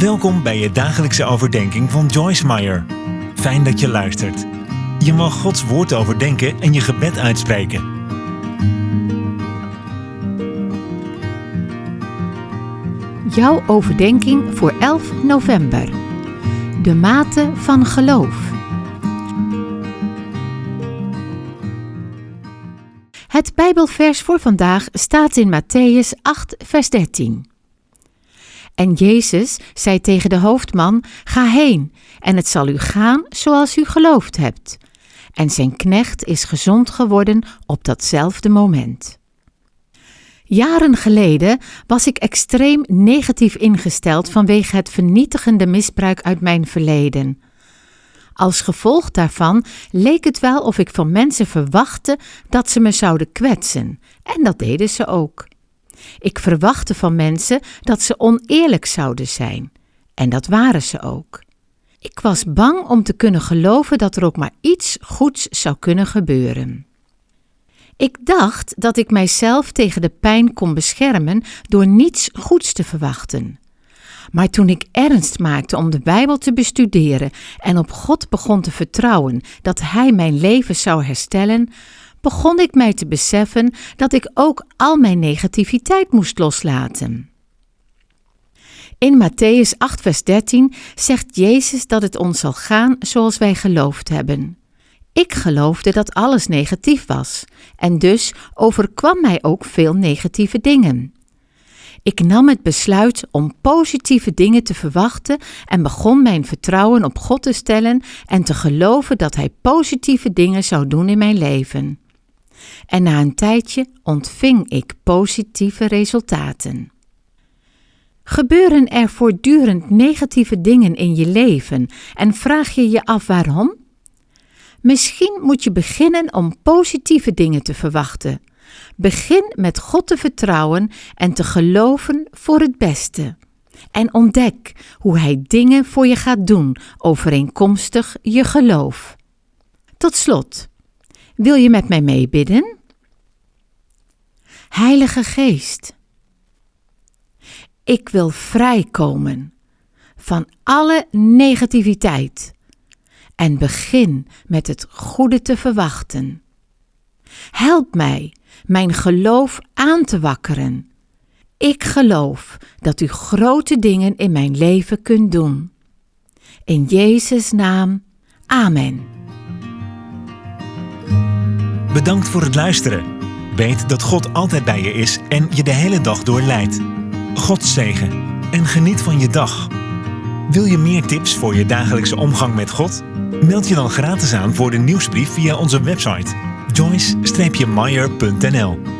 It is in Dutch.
Welkom bij je dagelijkse overdenking van Joyce Meyer. Fijn dat je luistert. Je mag Gods woord overdenken en je gebed uitspreken. Jouw overdenking voor 11 november. De mate van geloof. Het Bijbelvers voor vandaag staat in Matthäus 8, vers 13. En Jezus zei tegen de hoofdman: Ga heen, en het zal u gaan zoals u geloofd hebt. En zijn knecht is gezond geworden op datzelfde moment. Jaren geleden was ik extreem negatief ingesteld vanwege het vernietigende misbruik uit mijn verleden. Als gevolg daarvan leek het wel of ik van mensen verwachtte dat ze me zouden kwetsen, en dat deden ze ook. Ik verwachtte van mensen dat ze oneerlijk zouden zijn, en dat waren ze ook. Ik was bang om te kunnen geloven dat er ook maar iets goeds zou kunnen gebeuren. Ik dacht dat ik mijzelf tegen de pijn kon beschermen door niets goeds te verwachten. Maar toen ik ernst maakte om de Bijbel te bestuderen en op God begon te vertrouwen dat Hij mijn leven zou herstellen, begon ik mij te beseffen dat ik ook al mijn negativiteit moest loslaten. In Matthäus 8, vers 13 zegt Jezus dat het ons zal gaan zoals wij geloofd hebben. Ik geloofde dat alles negatief was, en dus overkwam mij ook veel negatieve dingen. Ik nam het besluit om positieve dingen te verwachten en begon mijn vertrouwen op God te stellen en te geloven dat Hij positieve dingen zou doen in mijn leven. En na een tijdje ontving ik positieve resultaten. Gebeuren er voortdurend negatieve dingen in je leven en vraag je je af waarom? Misschien moet je beginnen om positieve dingen te verwachten. Begin met God te vertrouwen en te geloven voor het beste. En ontdek hoe Hij dingen voor je gaat doen overeenkomstig je geloof. Tot slot, wil je met mij meebidden? Heilige Geest, ik wil vrijkomen van alle negativiteit en begin met het goede te verwachten. Help mij mijn geloof aan te wakkeren. Ik geloof dat u grote dingen in mijn leven kunt doen. In Jezus' naam, Amen. Bedankt voor het luisteren. Weet dat God altijd bij je is en je de hele dag door leidt. God zegen en geniet van je dag. Wil je meer tips voor je dagelijkse omgang met God? Meld je dan gratis aan voor de nieuwsbrief via onze website joyce-meyer.nl